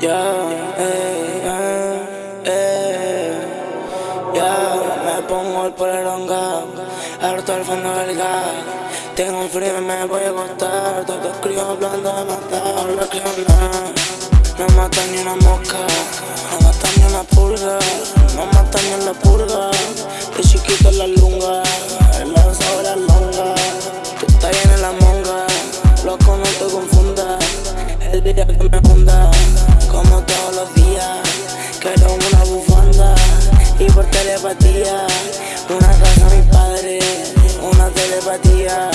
Ya, eh, eh, ya, me pongo el polerón harto al fondo del gas. Tengo un frío y me voy a acostar. Todos escribo hablando de matar, no creo nada. No mata ni una mosca, no mata ni una pulga, no mata Día que me hunda como todos los días. Quiero una bufanda y por telepatía, una casa a mi padre, una telepatía.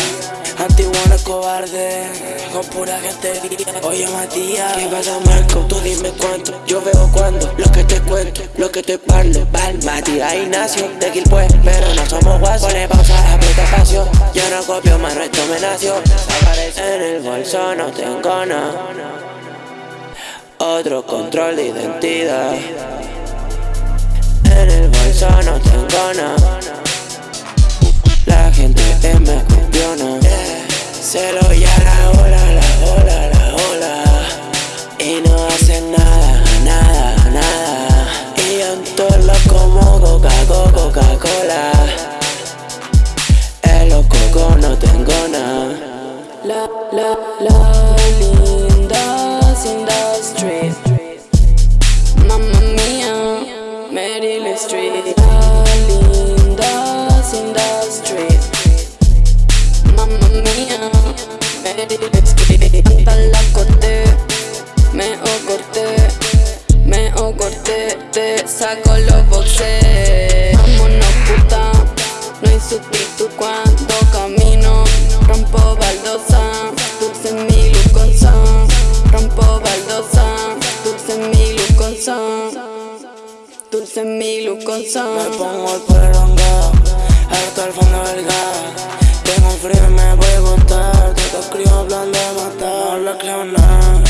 Antiguo cobarde, con pura gente Oye Matías, ¿qué pasa Marco? Tú dime cuánto, yo veo cuando Lo que te cuento, lo que te parlo Val, Matías. Ignacio, de pues Pero no somos guasos, pone pausa, aprieta espacio. Yo no copio, más resto me nació. En el bolso, no tengo nada. Otro control de identidad. En el bolso no tengo Se lo ya. La ola, la ola, la ola. Y no hacen nada, nada, nada. Y en todo como Coca-Cola, Coca-Cola. El loco no tengo nada. La, la, la linda sin Street te saco los boxes. Vámonos puta, no hay sustituto cuando camino. Rompo baldosa, dulce mi luz con son Rompo baldosa, dulce mi luz con son Dulce mi luz con Me pongo el perronga, harto al fondo del gas. Tengo un frío y me voy a botar Te escribo hablando de matar. No creo nada,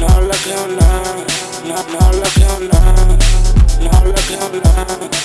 no le creo nada No, no nada, no Thank you.